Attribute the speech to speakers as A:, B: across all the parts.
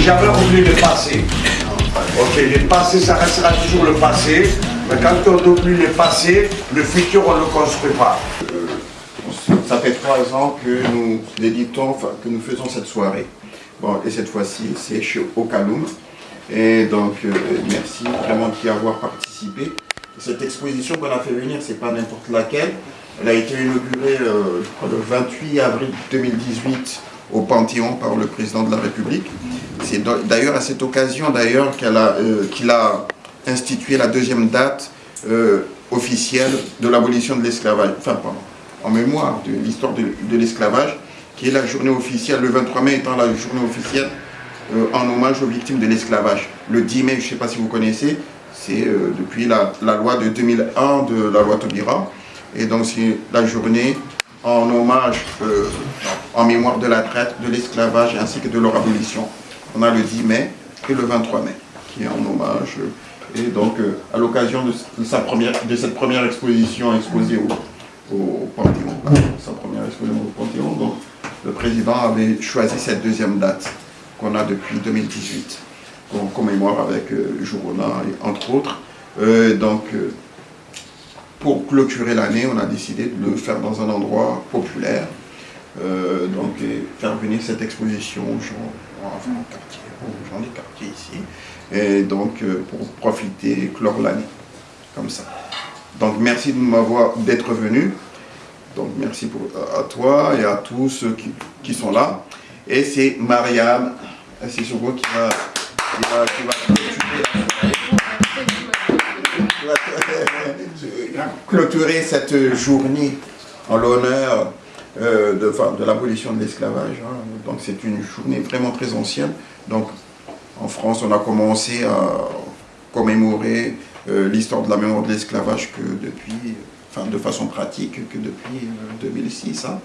A: jamais oublié le passé. Ok, le passé, ça restera toujours le passé. Mais quand on oublie le passé, le futur, on ne le construit pas.
B: Ça fait trois ans que nous que nous faisons cette soirée. Bon, et cette fois-ci, c'est chez Okaloum. Et donc, euh, merci vraiment d'y avoir participé. Cette exposition qu'on a fait venir, c'est pas n'importe laquelle. Elle a été inaugurée euh, le 28 avril 2018 au Panthéon par le président de la République. C'est d'ailleurs à cette occasion d'ailleurs qu'il a, euh, a, institué la deuxième date officielle de l'abolition de l'esclavage. Enfin, pardon, en mémoire de l'histoire de, l'esclavage, qui est la journée officielle, le 23 mai étant la journée officielle euh, en hommage aux victimes de l'esclavage. Le 10 mai, je ne sais pas si vous connaissez, c'est euh, depuis la, loi de 2001 de la loi Taubira. Et donc c'est la journée en hommage, euh, en mémoire de la traite, de l'esclavage ainsi que de leur abolition. On a le 10 mai et le 23 mai, qui est en hommage. et donc, à l'occasion de, de cette première exposition exposée au, au Panthéon, sa première exposition au Panthéon. Donc, le président avait choisi cette deuxième date qu'on a depuis 2018, qu'on commémore avec euh, entre autres. Euh, donc, euh, pour clôturer l'année, on a décidé de le faire dans un endroit populaire, euh, donc faire venir cette exposition aux gens, enfin, quartier, aux gens des quartiers ici, et donc pour profiter, clore l'année, comme ça. Donc merci de m'avoir d'être venu. Donc merci pour, à toi et à tous ceux qui, sont là. Et c'est Mariam Sissoko qui va, qui va, qui va clôturer, cette journée en l'honneur euh, de, l'abolition de l'esclavage. Hein. Donc c'est une journée vraiment très ancienne. Donc en France, on a commencé à commémorer euh, l'histoire de la mémoire de l'esclavage que depuis, enfin de façon pratique, que depuis 2006, hein,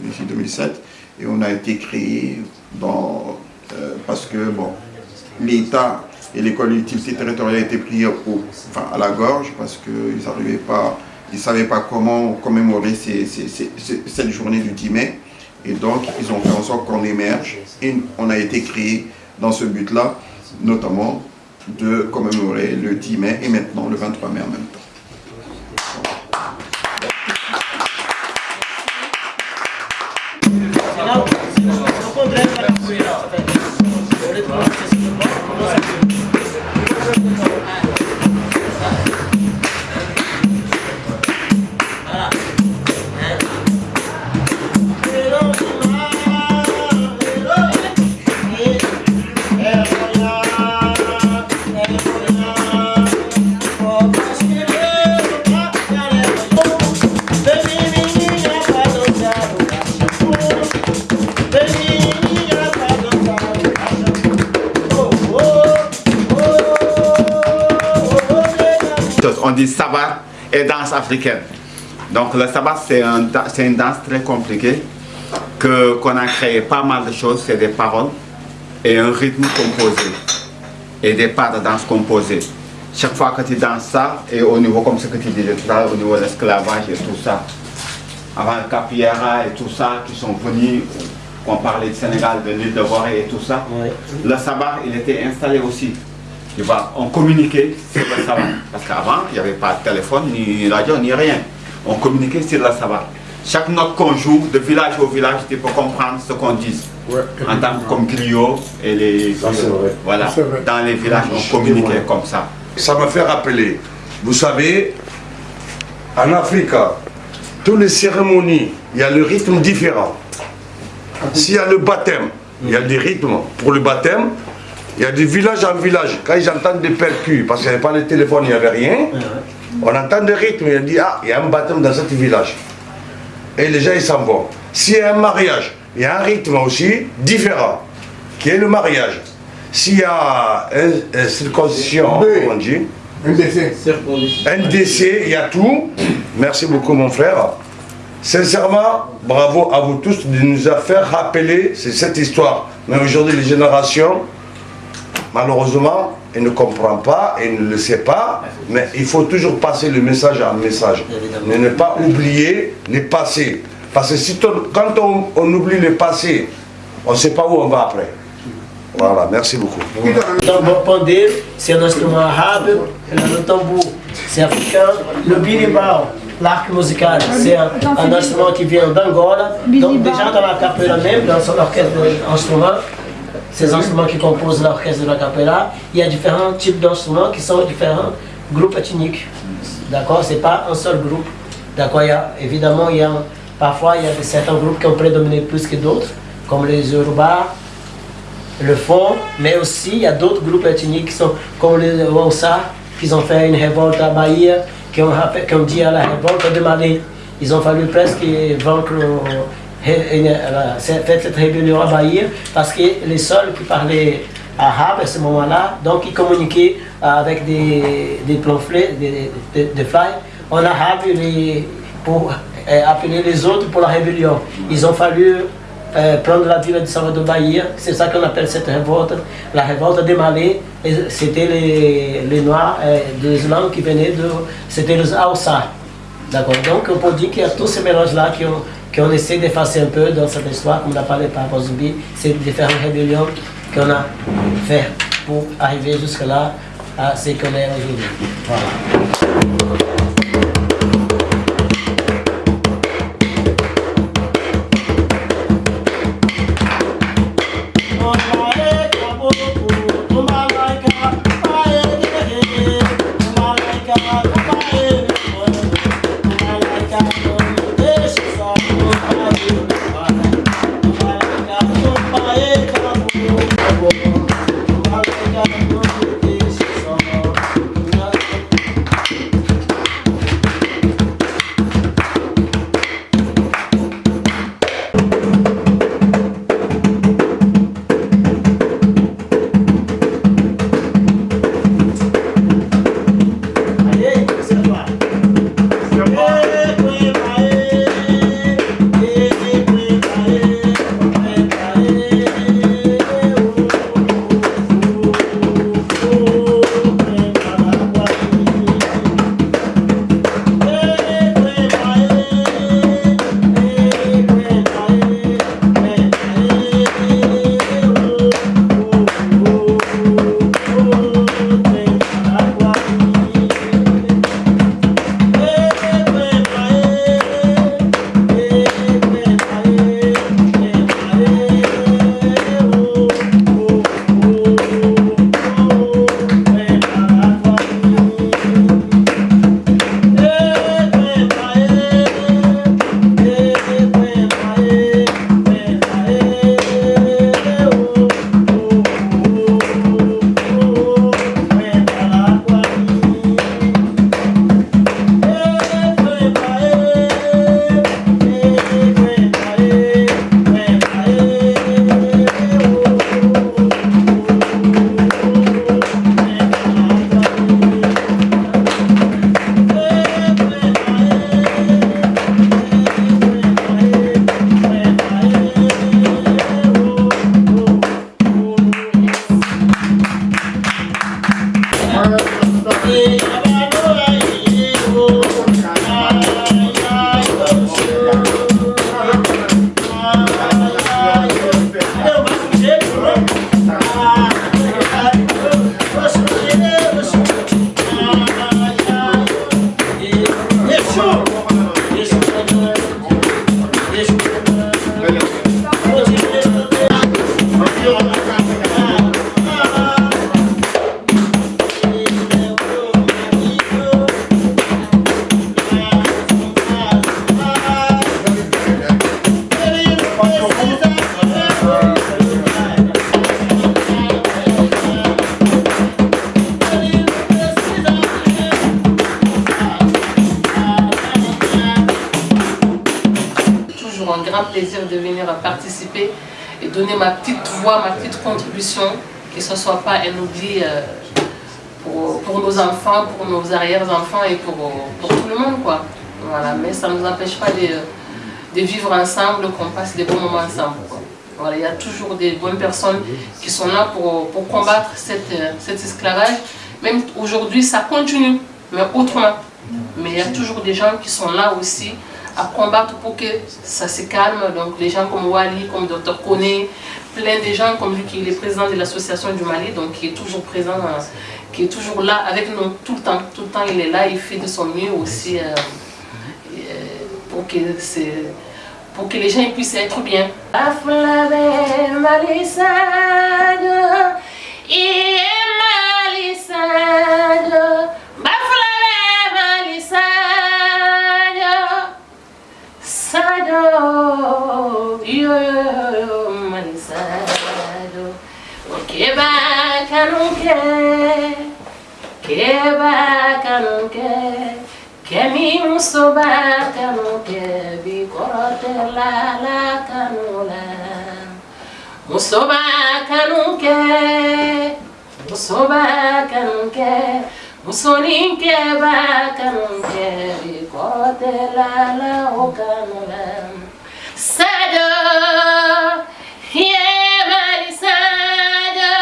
B: 2007. Et on a été créé dans, euh, parce que bon, l'État et les collectivités territoriales étaient pris au, enfin, à la gorge parce qu'ils n'arrivaient pas, ils ne savaient pas comment commémorer cette journée du 10 mai. Et donc, ils ont fait en sorte qu'on émerge et on a été créé dans ce but-là, notamment de commémorer le 10 mai et maintenant le 23 mai en même temps.
C: Sabbat et danse africaine. Donc le sabbat, c'est un, une danse très compliquée, qu'on a créé pas mal de choses, c'est des paroles et un rythme composé, et des pas de danse composées. Chaque fois que tu danses ça, et au niveau, comme ce que tu disais tout à au niveau de l'esclavage et tout ça, avant le Capiera et tout ça, qui sont venus, on parlait du Sénégal, de l'île de Voré et tout ça, le sabbat, il était installé aussi tu vois, on communiquait sur le sabbat. Parce qu'avant, il n'y avait pas de téléphone, ni radio, ni rien. On communiquait sur le sabbat. Chaque note qu'on joue, de village au village, tu peux comprendre ce qu'on dit. En tant que comme griot et les... Voilà, dans les villages, on communiquait comme ça.
A: Ça me fait rappeler, vous savez, en Afrique, toutes les cérémonies, il y a le rythme différent. S'il y a le baptême, il y a des rythmes pour le baptême, il y a des villages en village, quand ils entendent des percus, parce qu'il n'y avait pas de téléphone, il n'y avait rien, on entend des rythmes, il dit, ah, il y a un baptême dans ce village. Et les gens, ils s'en vont. S'il y a un mariage, il y a un rythme aussi différent, qui est le mariage. S'il y a une, circoncision, on dit, un décès. Un décès, il y a tout. Merci beaucoup, mon frère. Sincèrement, bravo à vous tous de nous faire rappeler cette histoire. Mais aujourd'hui, les générations, Malheureusement, il ne comprend pas, il ne le sait pas, mais il faut toujours passer le message en message. Mais ne pas oublier les passés. Parce que si quand on, oublie les passés, on ne sait pas où on va après. Voilà, merci beaucoup.
D: Le pandé, c'est un instrument arabe, le tambour, c'est africain, le birimbau, l'arc musical, c'est un, un instrument qui vient d'Angola. Donc déjà dans la capella même, dans son orchestre d'instruments, ces instruments qui composent l'orchestre de la capella, il y a différents types d'instruments qui sont différents groupes ethniques. D'accord? C'est pas un seul groupe. D'accord? Évidemment, il y a, parfois, il y a certains groupes qui ont prédominé plus que d'autres, comme les Yoruba, le fond, mais aussi il y a d'autres groupes ethniques qui sont comme les Wonsa, qui ont fait une révolte à Bahia, qui ont, qui ont dit à la révolte de Mali. Ils ont fallu presque vaincre, euh, euh, cette rébellion à Bahia, parce que les seuls qui parlaient arabe à ce moment-là, donc ils communiquaient avec des, des pamphlets, des, des, des flyers en arabe les- pour euh, appeler les autres pour la rébellion. Ils ont fallu euh, prendre la ville de Salvador Bahia, c'est ça qu'on appelle cette révolte, la révolte des Malais, c'était les, les Noirs euh, de l'islam qui venaient de, c'était les Aoussa. D'accord, donc on peut dire qu'il y a tous ces mélanges-là qui ont, qui ont essayé d'effacer un peu dans cette histoire, comme l'a parlé par Zumbi, ces différentes rébellions qu'on a fait pour arriver jusque-là à ce qu'on est aujourd'hui. Voilà.
E: Toujours un grand plaisir de venir participer et donner ma petite voix, ma petite contribution, que ce ne soit pas un oubli euh, pour, pour nos enfants, pour nos arrière-enfants et pour, pour tout le monde. Quoi. Voilà. Mais ça ne nous empêche pas de, de vivre ensemble, qu'on passe des bons moments ensemble. Voilà. Il y a toujours des bonnes personnes qui sont là pour, pour combattre cette, cet esclavage. Même aujourd'hui, ça continue, mais autrement. Mais il y a toujours des gens qui sont là aussi à combattre pour que ça se calme. Donc les gens comme Wally, comme Dr Kone, plein de gens comme lui qui est président de l'association du Mali, donc qui est toujours présent, euh, qui est toujours là avec nous tout le temps. Tout le temps il est là, il fait de son mieux aussi euh, euh, pour, que pour que les gens puissent être bien. سادو يوم من سادو وكيبا كانوك كيبا كانوك كمي مصبا كانوك بكرة لا لا كانولا مصبا كانوك مصبا كانوك مصونين كيبا كانوك musoba kanunke. musoninke bakanunke bikotelala okanula sado yemali sado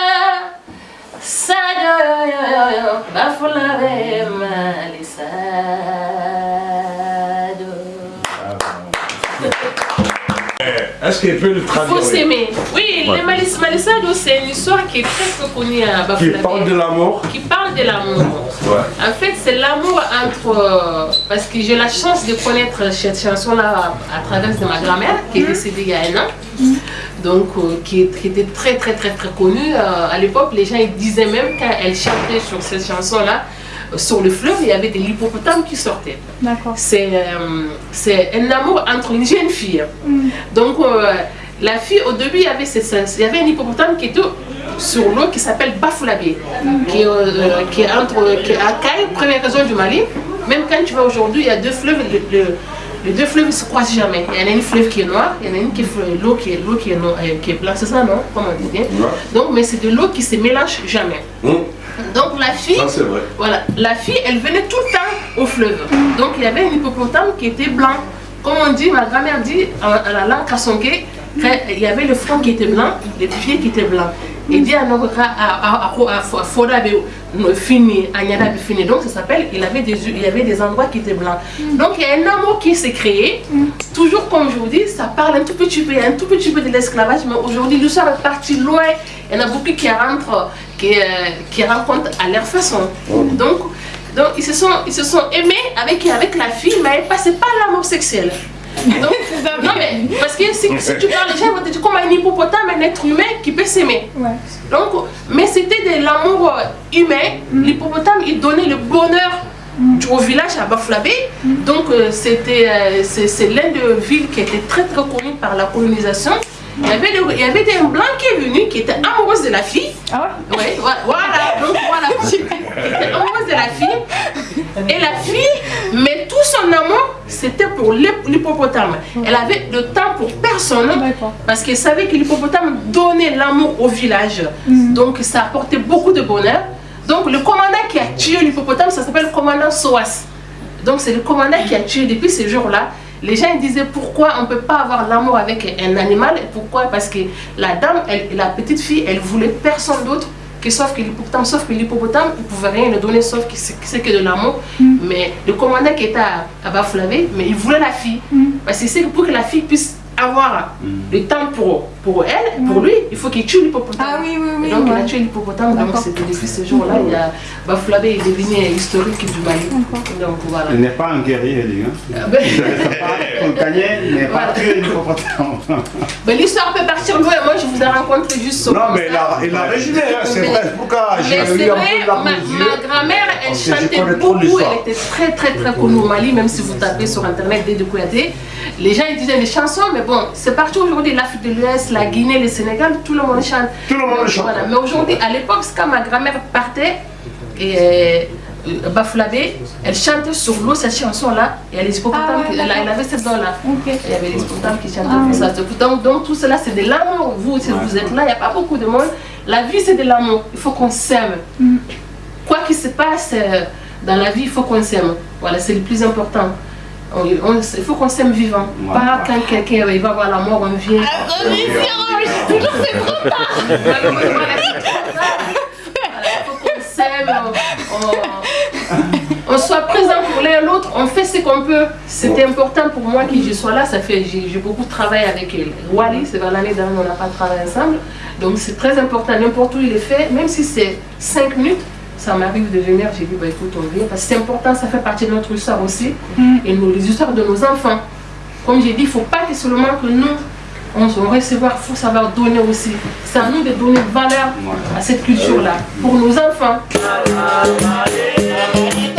E: sado yoyoyo bafulabe mali sado
A: Est-ce qu'il peut le traduire?
E: Faut s'aimer. Oui,
A: Ouais.
E: les Malis Malisado, c'est une histoire qui est très très connue à
A: Qui
E: Bafulabe.
A: parle de l'amour
E: Qui parle de l'amour.
A: Ouais.
E: En fait, c'est l'amour entre. Parce que j'ai la chance de connaître cette chanson-là à, à travers de ma grand-mère, qui est décédée il y a un an. Donc, euh, qui, qui était très, très, très, très connue. Euh, à l'époque, les gens ils disaient même quand elle chantait sur cette chanson-là, euh, sur le fleuve, il y avait des hippopotames qui sortaient.
F: D'accord.
E: C'est euh, un amour entre une jeune fille. Donc, euh, la fille, au début, il y avait, il y avait un hippopotame qui était sur l'eau qui s'appelle Bafoulabier, qui, est, euh, qui est entre qui est à Caille, première région du Mali. Même quand tu vas aujourd'hui, il y a deux fleuves. le- le- les deux fleuves ne se croisent jamais. Il y en a une fleuve qui est noire, il y en a une qui est l'eau qui est l'eau qui est noire, euh, qui est blanche, c'est ça non? Comment on dit bien? Donc, mais c'est de l'eau qui se mélange jamais.
A: Hum,
E: Donc la fille,
A: Ça, c'est vrai.
E: voilà, la fille, elle venait tout le temps au fleuve. Donc il y avait un hippopotame qui était blanc. Comme on dit, ma grand-mère dit, à la langue kasonké, il y avait le front qui était blanc, les pieds qui étaient blancs. Et dit à Foda fini, à Nyada be fini. Donc ça s'appelle, il avait des il y avait des endroits qui étaient blancs. Donc il y a un amour qui s'est créé. Toujours comme je vous dis, ça parle un tout petit peu, un tout petit peu de l'esclavage, mais aujourd'hui l'histoire est partie loin. Il y en a beaucoup qui rentrent, qui, euh, qui rencontrent à leur façon. Donc, donc ils, se sont, ils se sont aimés avec, avec la fille, mais c'est pas l'amour sexuel. Donc, non mais, parce que si, si tu parles, les gens vont te dire comme un hippopotame, un être humain qui peut s'aimer.
F: Ouais.
E: Donc, mais c'était de l'amour humain. L'hippopotame, il donnait le bonheur du- au village à Baflabé. Donc, euh, c'était, euh, c'est, l'un des villes qui était très très connue par la colonisation. Il y avait, des- il y avait des blancs qui est venu, qui était amoureuse de la fille.
F: Ah ouais?
E: Ouais, voilà, voilà, donc voilà, qui était amoureuse de la fille. Et la fille, mais tout son amour, c'était pour l'hip- l'hippopotame. Elle avait le temps pour personne. Parce qu'elle savait que l'hippopotame donnait l'amour au village. Donc ça apportait beaucoup de bonheur. Donc le commandant qui a tué l'hippopotame, ça s'appelle le commandant Soas. Donc c'est le commandant qui a tué depuis ce jour-là. Les gens disaient pourquoi on ne peut pas avoir l'amour avec un animal. Pourquoi? Parce que la dame, elle- la petite fille, elle voulait personne d'autre que sauf que l'hippopotame. Sauf que l'hippopotame, il ne pouvait rien lui donner sauf que c'est que de l'amour. Mais le commandant qui était à, à Bafoulavе, mais il voulait la fille. Parce que c'est pour que la fille puisse avoir le temps pour, pour elle, pour lui, il faut qu'il tue l'hippopotame.
F: Ah oui, oui, oui.
E: Et donc il a tué l'hippopotame, donc c'était depuis ce jour-là, il y a Bafoulavé est devenu historique du Mali. Donc voilà.
C: Il n'est pas un guerrier, lui. Hein.
E: Ah ben,
C: gagnait, mais pas tuer l'hippopotame.
E: ben, L'histoire peut partir loin, moi je vous ai rencontré juste sur
A: Non, mais il a, il a résumé, hein, c'est
E: Mais-
A: vrai. Pourquoi
E: Mais
A: j'ai
E: c'est
A: eu un
E: vrai,
A: peu de larmes
E: ma, grand-mère, elle chantait beaucoup, elle était très très très connue au Mali, même si vous tapez sur internet Dédé Kouyaté. Les gens ils disaient des chansons, mais bon, c'est partout aujourd'hui, l'Afrique de l'Ouest, la Guinée, le Sénégal, tout le monde chante.
A: Tout le monde
E: Donc,
A: chante.
E: Voilà. Mais aujourd'hui, à l'époque, quand ma grand-mère partait, et euh, Bafouladé, elle chantait sur l'eau cette chanson-là, et elle, les
F: Ah ouais,
E: qui- elle, elle avait cette don-là.
F: Ok.
E: Il y avait les hippopotames qui chantaient
F: Ah
E: ça. Donc, donc tout cela, c'est de l'amour. Vous, si vous êtes là, il n'y a pas beaucoup de monde. La vie, c'est de l'amour. Il faut qu'on s'aime.
F: Mm.
E: Quoi qu'il se passe euh, dans la vie, il faut qu'on s'aime. Voilà, c'est le plus important. Il faut qu'on s'aime vivant.
C: Ouais.
E: Pas quand quelqu'un il va voir la mort, on vient. Voilà, voilà, c'est trop tard. Il faut qu'on s'aime, on, on- on soit présent pour l'un et l'autre, on fait ce ce qu'on peut. C'était important pour moi que je sois là. Ça fait, j'ai beaucoup travaillé avec elle. Wally, c'est vers l'année dernière, on n'a pas travaillé ensemble. Donc c'est très important. N'importe où il est fait, même si c'est 5 minutes, ça m'arrive de venir. J'ai dit, bah, écoute, on vient. Parce que c'est important, ça fait partie de notre histoire aussi. Et nous, les histoires de nos enfants. Comme j'ai dit, il ne faut pas que seulement que nous, on, on recevoir, il faut savoir donner aussi. C'est à nous de donner valeur à cette culture-là, pour nos enfants.
D: Et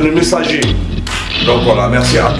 D: c'est le messager. Donc voilà, merci à.